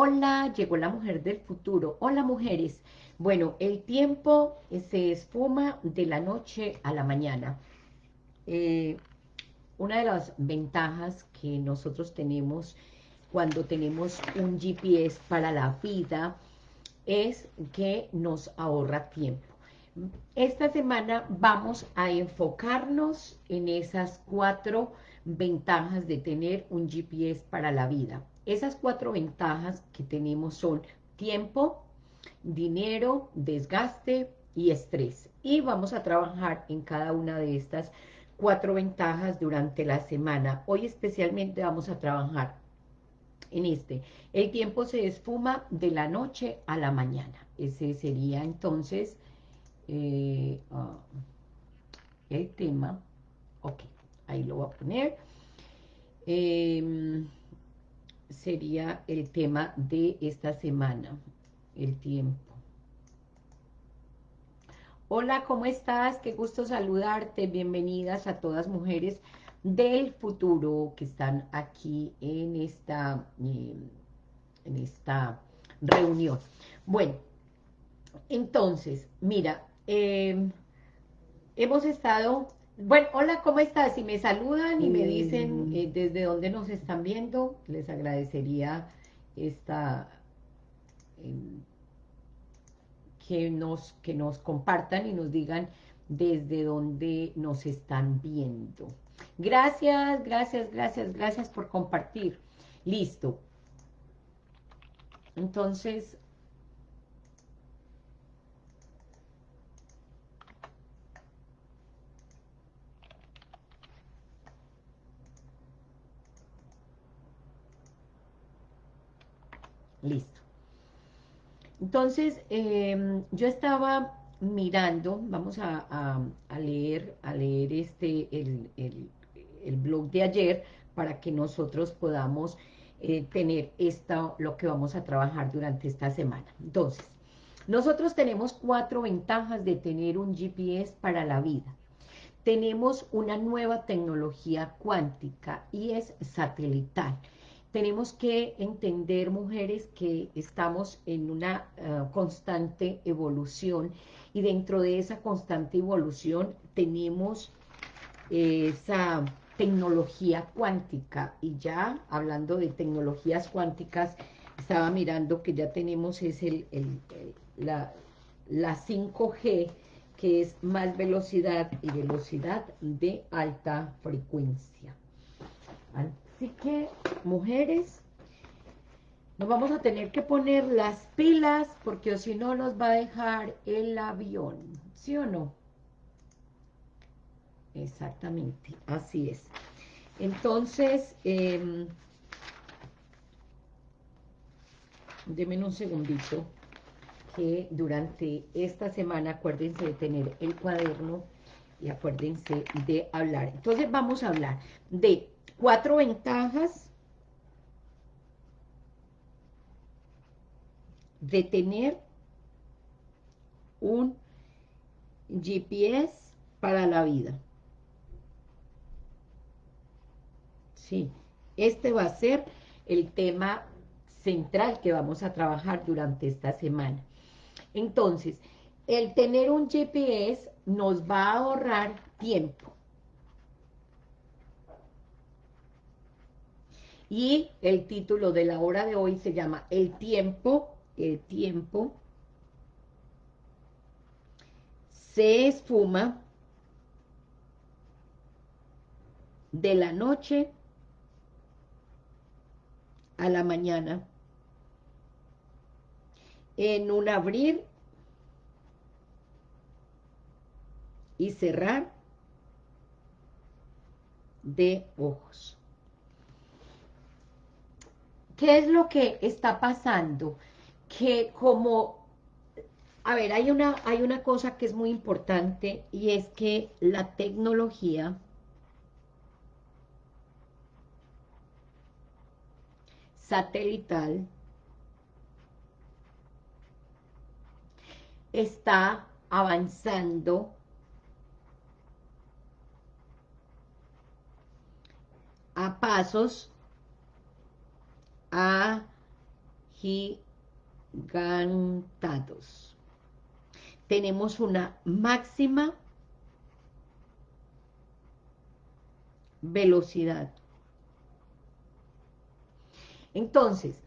Hola, llegó la mujer del futuro. Hola, mujeres. Bueno, el tiempo se esfuma de la noche a la mañana. Eh, una de las ventajas que nosotros tenemos cuando tenemos un GPS para la vida es que nos ahorra tiempo. Esta semana vamos a enfocarnos en esas cuatro ventajas de tener un GPS para la vida. Esas cuatro ventajas que tenemos son tiempo, dinero, desgaste y estrés. Y vamos a trabajar en cada una de estas cuatro ventajas durante la semana. Hoy especialmente vamos a trabajar en este. El tiempo se esfuma de la noche a la mañana. Ese sería entonces eh, ah, el tema. Ok, ahí lo voy a poner. Em, sería el tema de esta semana, el tiempo. Hola, ¿cómo estás? Qué gusto saludarte. Bienvenidas a todas mujeres del futuro que están aquí en esta, em, en esta reunión. Bueno, entonces, mira, em, hemos estado... Bueno, hola, ¿cómo estás? Si me saludan y me dicen eh, desde dónde nos están viendo, les agradecería esta... Em, que nos, que nos compartan y nos digan desde dónde nos están viendo. Gracias, gracias, gracias, gracias por compartir. Listo. Entonces, listo. Entonces, em, yo estaba mirando, vamos a, leer, a leer este, el, el, blog de ayer, para que nosotros podamos eh, tener esto, lo que vamos a trabajar durante esta semana. Entonces, nosotros tenemos cuatro ventajas de tener un GPS para la vida. Tenemos una nueva tecnología cuántica y es satelital tenemos que entender, mujeres, que estamos en una eh, constante evolución y dentro de esa constante evolución tenemos esa tecnología cuántica. Y ya hablando de tecnologías cuánticas estaba mirando que ya tenemos es el, la 5G que es más velocidad y velocidad de alta frecuencia Así que, mujeres, nos vamos a tener que poner las pilas porque si no nos va a dejar el avión, ¿sí o no? Exactamente, así es. Entonces, eh, un segundito, que durante esta semana acuérdense de tener el cuaderno y acuérdense de hablar. Entonces vamos a hablar de cuatro ventajas de tener un GPS para la vida. Sí, este va a ser el tema central que vamos a trabajar durante esta semana. Entonces, el tener un GPS nos va a ahorrar tiempo. Y el título de la hora de hoy se llama El tiempo, el tiempo se esfuma de la noche a la mañana en un abrir y cerrar de ojos. ¿Qué es lo que está pasando? Que como, a ver, hay una, hay una cosa que es muy importante y es que la tecnología satelital está avanzando a pasos agigantados. Tenemos una máxima velocidad. Entonces,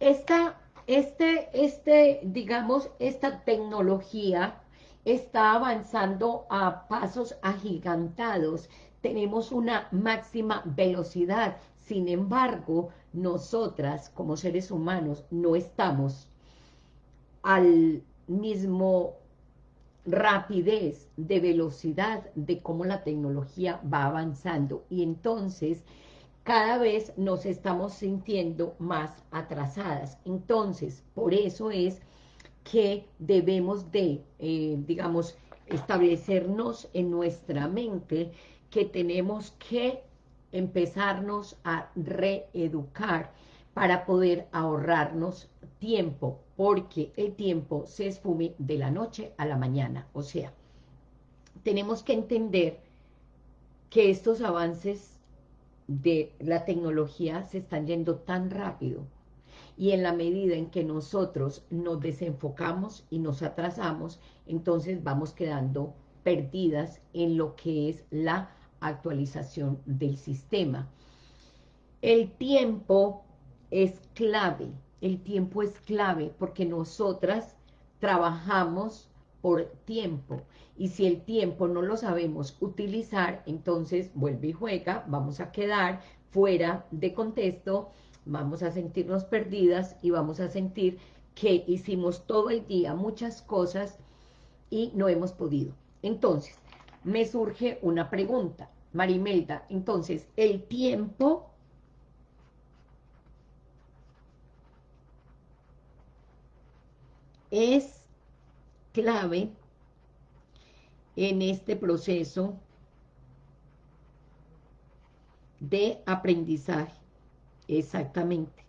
esta, este, este, digamos, esta tecnología está avanzando a pasos agigantados. Tenemos una máxima velocidad. Sin embargo, nosotras como seres humanos no estamos al mismo rapidez de velocidad de cómo la tecnología va avanzando. Y entonces cada vez nos estamos sintiendo más atrasadas. Entonces, por eso es que debemos de, eh, digamos, establecernos en nuestra mente que tenemos que empezarnos a reeducar para poder ahorrarnos tiempo, porque el tiempo se esfume de la noche a la mañana. O sea, tenemos que entender que estos avances de la tecnología se están yendo tan rápido y en la medida en que nosotros nos desenfocamos y nos atrasamos, entonces vamos quedando perdidas en lo que es la actualización del sistema. El tiempo es clave, el tiempo es clave porque nosotras trabajamos por tiempo. Y si el tiempo no lo sabemos utilizar, entonces vuelve y juega, vamos a quedar fuera de contexto, vamos a sentirnos perdidas y vamos a sentir que hicimos todo el día muchas cosas y no hemos podido. Entonces, me surge una pregunta, Marimelda, entonces, el tiempo es clave en este proceso de aprendizaje. Exactamente.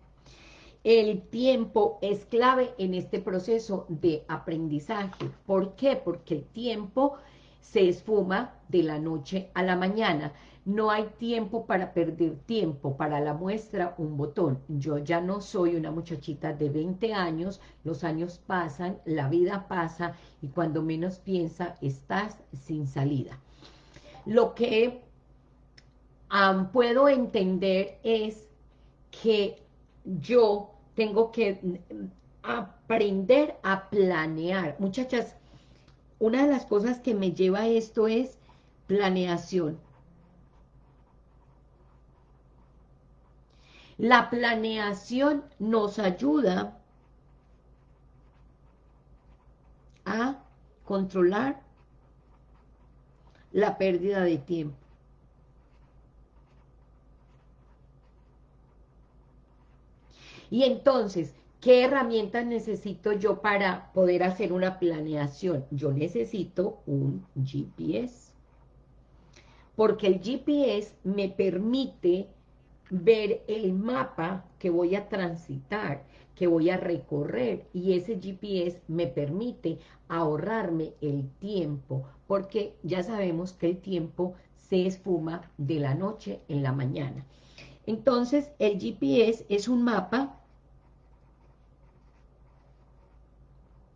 El tiempo es clave en este proceso de aprendizaje. ¿Por qué? Porque el tiempo se esfuma de la noche a la mañana. No hay tiempo para perder tiempo, para la muestra un botón. Yo ya no soy una muchachita de 20 años, los años pasan, la vida pasa y cuando menos piensa estás sin salida. Lo que puedo entender es que yo tengo que aprender a planear. Muchachas, una de las cosas que me lleva a esto es planeación. La planeación nos ayuda a controlar la pérdida de tiempo. Y entonces, ¿qué herramientas necesito yo para poder hacer una planeación? Yo necesito un GPS. Porque el GPS me permite ver el mapa que voy a transitar, que voy a recorrer, y ese GPS me permite ahorrarme el tiempo, porque ya sabemos que el tiempo se esfuma de la noche en la mañana. Entonces, el GPS es un mapa,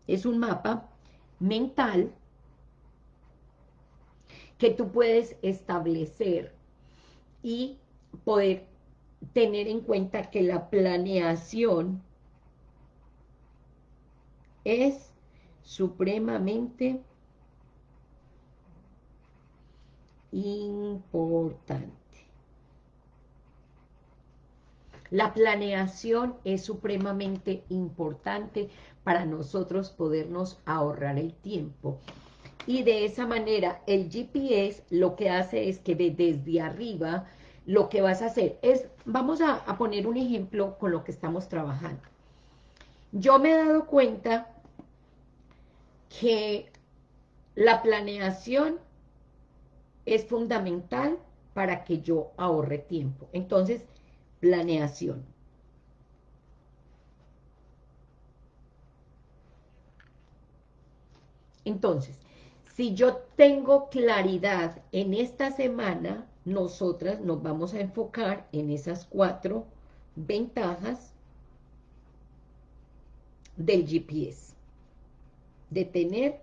es un mapa mental que tú puedes establecer y poder tener en cuenta que la planeación es supremamente importante. La planeación es supremamente importante para nosotros podernos ahorrar el tiempo. Y de esa manera el GPS lo que hace es que desde arriba lo que vas a hacer es, vamos a, poner un ejemplo con lo que estamos trabajando. Yo me he dado cuenta que la planeación es fundamental para que yo ahorre tiempo. Entonces, planeación. Entonces, si yo tengo claridad en esta semana, nosotras nos vamos a enfocar en esas cuatro ventajas del GPS, de tener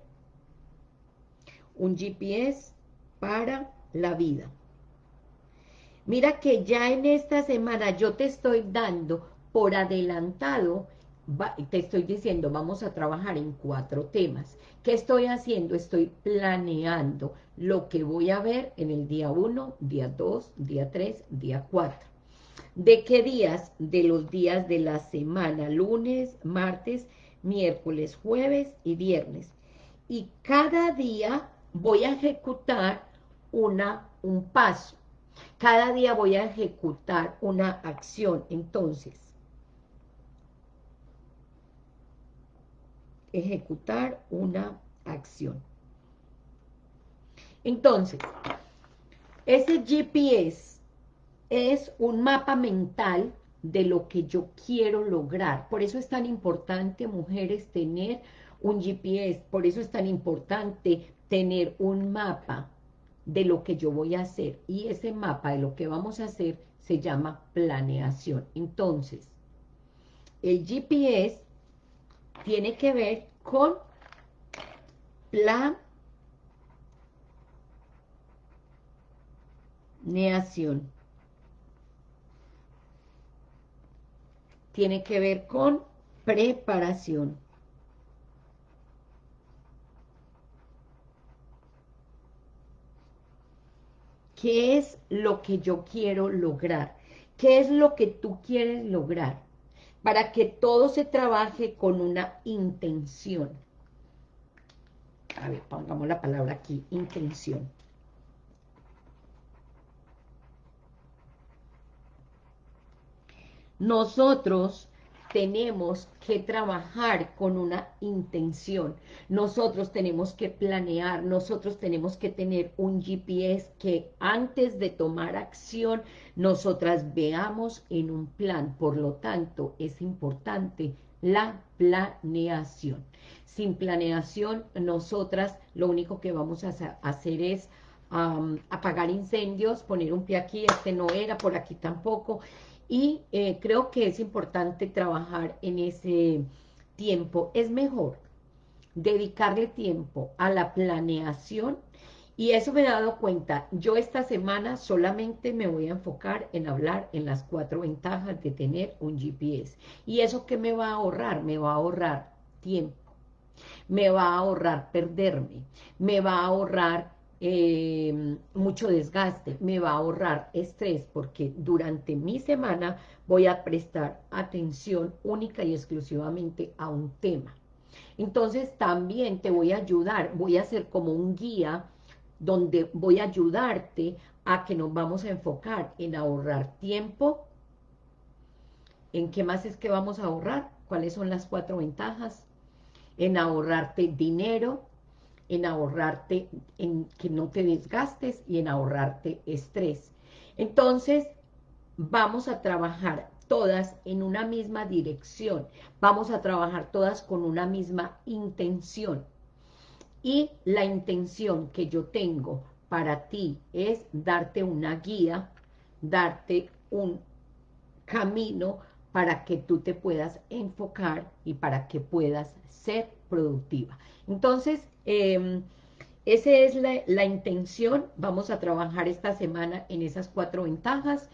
un GPS para la vida. Mira que ya en esta semana yo te estoy dando por adelantado, te estoy diciendo, vamos a trabajar en cuatro temas. ¿Qué estoy haciendo? Estoy planeando lo que voy a ver en el día 1, día 2, día 3, día 4. ¿De qué días? De los días de la semana, lunes, martes, miércoles, jueves y viernes. Y cada día voy a ejecutar una, un paso. Cada día voy a ejecutar una acción. Entonces, ejecutar una acción. Entonces, ese GPS es un mapa mental de lo que yo quiero lograr. Por eso es tan importante, mujeres, tener un GPS. Por eso es tan importante tener un mapa de lo que yo voy a hacer. Y ese mapa de lo que vamos a hacer se llama planeación. Entonces, el GPS tiene que ver con planeación. Tiene que ver con preparación. ¿Qué es lo que yo quiero lograr? ¿Qué es lo que tú quieres lograr? Para que todo se trabaje con una intención. A ver, pongamos la palabra aquí, intención. Nosotros tenemos que trabajar con una intención, nosotros tenemos que planear, nosotros tenemos que tener un GPS que antes de tomar acción, nosotras veamos en un plan, por lo tanto, es importante la planeación. Sin planeación, nosotras lo único que vamos a hacer es apagar incendios, poner un pie aquí, este no era, por aquí tampoco, y eh, creo que es importante trabajar en ese tiempo. Es mejor dedicarle tiempo a la planeación y eso me he dado cuenta. Yo esta semana solamente me voy a enfocar en hablar en las cuatro ventajas de tener un GPS. ¿Y eso qué me va a ahorrar? Me va a ahorrar tiempo. Me va a ahorrar perderme. Me va a ahorrar eh, mucho desgaste, me va a ahorrar estrés porque durante mi semana voy a prestar atención única y exclusivamente a un tema. Entonces también te voy a ayudar, voy a ser como un guía donde voy a ayudarte a que nos vamos a enfocar en ahorrar tiempo, ¿en qué más es que vamos a ahorrar? ¿Cuáles son las cuatro ventajas? En ahorrarte dinero, en ahorrarte, en que no te desgastes y en ahorrarte estrés. Entonces, vamos a trabajar todas en una misma dirección, vamos a trabajar todas con una misma intención. Y la intención que yo tengo para ti es darte una guía, darte un camino para que tú te puedas enfocar y para que puedas ser productiva. Entonces, eh, esa es la, intención. Vamos a trabajar esta semana en esas cuatro ventajas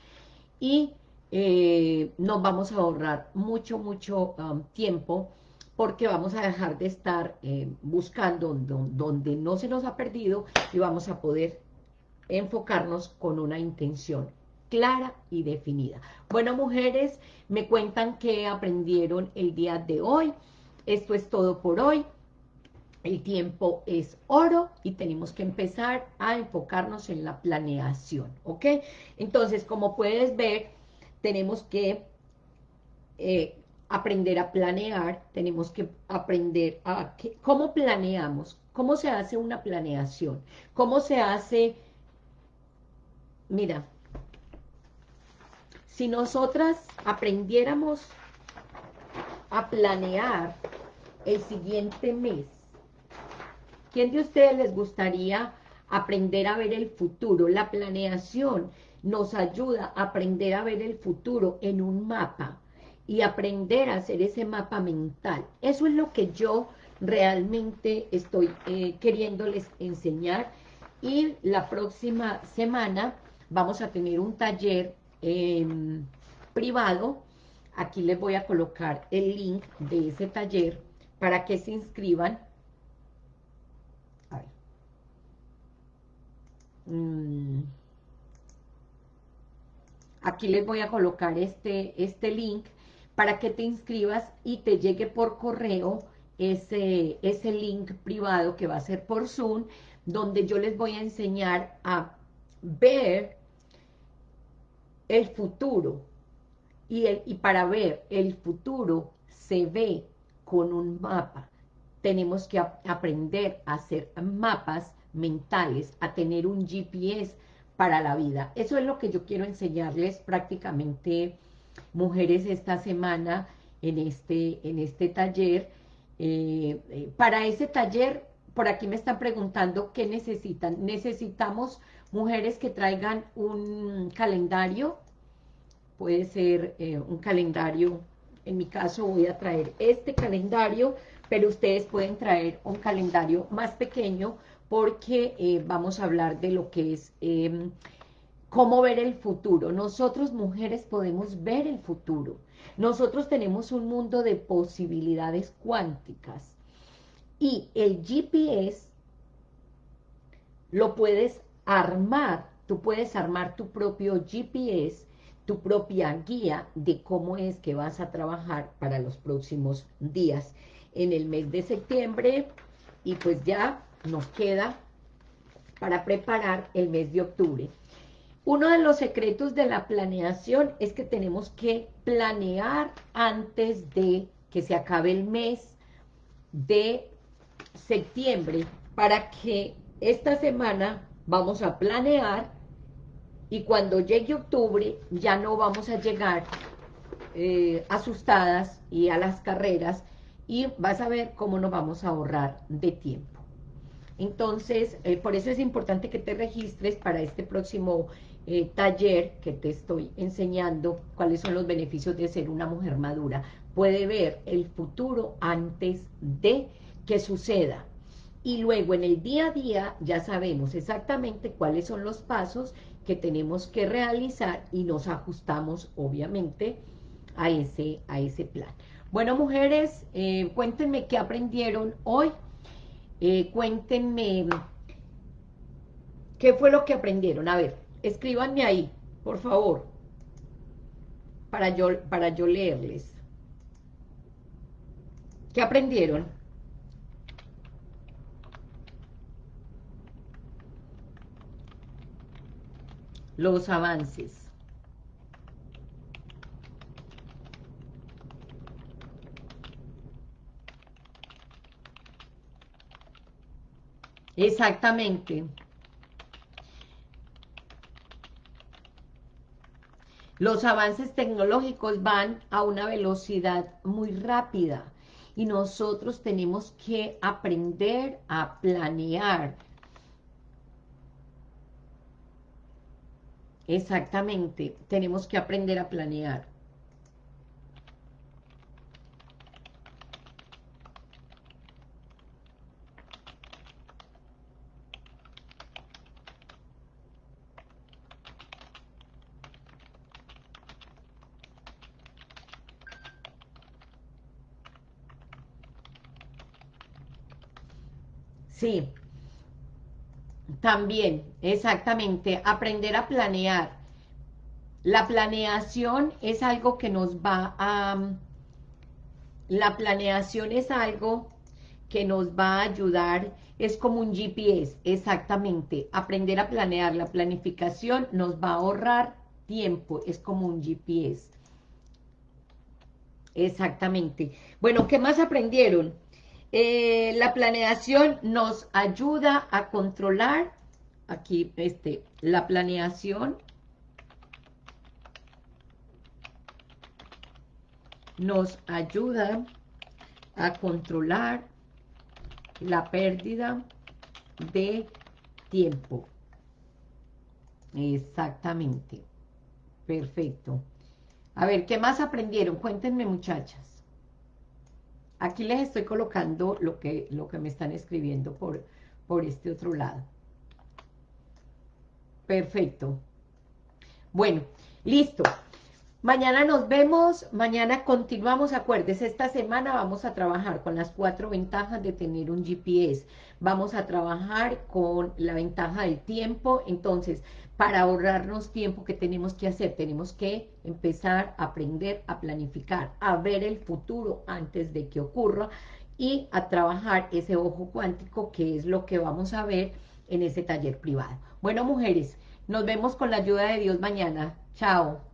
y eh, nos vamos a ahorrar mucho, mucho um, tiempo porque vamos a dejar de estar eh, buscando donde no se nos ha perdido y vamos a poder enfocarnos con una intención clara y definida. Bueno, mujeres, me cuentan que aprendieron el día de hoy. Esto es todo por hoy. El tiempo es oro y tenemos que empezar a enfocarnos en la planeación, ¿ok? Entonces, como puedes ver, tenemos que eh, aprender a planear, tenemos que aprender a... ¿Cómo planeamos? ¿Cómo se hace una planeación? ¿Cómo se hace... Mira, si nosotras aprendiéramos a planear el siguiente mes, ¿Quién de ustedes les gustaría aprender a ver el futuro? La planeación nos ayuda a aprender a ver el futuro en un mapa. y aprender a hacer ese mapa mental. Eso es lo que yo realmente estoy eh, queriéndoles enseñar y la próxima semana vamos a tener un taller em, privado. Aquí les voy a colocar el link de ese taller para que se inscriban. Mm. Aquí les voy a colocar este, este link para que te inscribas y te llegue por correo ese, ese link privado que va a ser por Zoom, donde yo les voy a enseñar a ver el futuro. Y, el, y para ver el futuro se ve con un mapa. Tenemos que aprender a hacer mapas mentales, a tener un GPS para la vida. Eso es lo que yo quiero enseñarles prácticamente, mujeres, esta semana en este, en este taller. Eh, eh, para ese taller, por aquí me están preguntando qué necesitan. Necesitamos mujeres que traigan un calendario, puede ser eh, un calendario, en mi caso voy a traer este calendario, pero ustedes pueden traer un calendario más pequeño porque eh, vamos a hablar de lo que es em, cómo ver el futuro. Nosotros mujeres podemos ver el futuro. Nosotros tenemos un mundo de posibilidades cuánticas y el GPS lo puedes armar, tú puedes armar tu propio GPS, tu propia guía de cómo es que vas a trabajar para los próximos días en el mes de septiembre y pues ya nos queda para preparar el mes de octubre. Uno de los secretos de la planeación es que tenemos que planear antes de que se acabe el mes de septiembre para que esta semana vamos a planear y cuando llegue octubre ya no vamos a llegar eh, asustadas y a las carreras y vas a ver cómo nos vamos a ahorrar de tiempo. Entonces, eh, por eso es importante que te registres para este próximo eh, taller que te estoy enseñando cuáles son los beneficios de ser una mujer madura. Puede ver el futuro antes de que suceda. Y luego en el día a día ya sabemos exactamente cuáles son los pasos que tenemos que realizar y nos ajustamos obviamente a ese, a ese plan. Bueno, mujeres, eh, cuéntenme qué aprendieron hoy eh, cuéntenme qué fue lo que aprendieron. A ver, escríbanme ahí, por favor, para yo, para yo leerles. ¿Qué aprendieron? Los avances. Exactamente. Los avances tecnológicos van a una velocidad muy rápida y nosotros tenemos que aprender a planear. Exactamente, tenemos que aprender a planear. Sí, también, exactamente, aprender a planear. La planeación es algo que nos va a... La planeación es algo que nos va a ayudar, es como un GPS, exactamente. Aprender a planear, la planificación nos va a ahorrar tiempo, es como un GPS. Exactamente. Bueno, ¿qué más aprendieron? Eh, la planeación nos ayuda a controlar, aquí, este, la planeación nos ayuda a controlar la pérdida de tiempo. Exactamente. Perfecto. A ver, ¿qué más aprendieron? Cuéntenme, muchachas. Aquí les estoy colocando lo que, lo que me están escribiendo por, por este otro lado. Perfecto. Bueno, listo. Mañana nos vemos, mañana continuamos, acuérdense, esta semana vamos a trabajar con las cuatro ventajas de tener un GPS, vamos a trabajar con la ventaja del tiempo, entonces, para ahorrarnos tiempo, ¿qué tenemos que hacer? Tenemos que empezar a aprender a planificar, a ver el futuro antes de que ocurra y a trabajar ese ojo cuántico, que es lo que vamos a ver en ese taller privado. Bueno, mujeres, nos vemos con la ayuda de Dios mañana. Chao.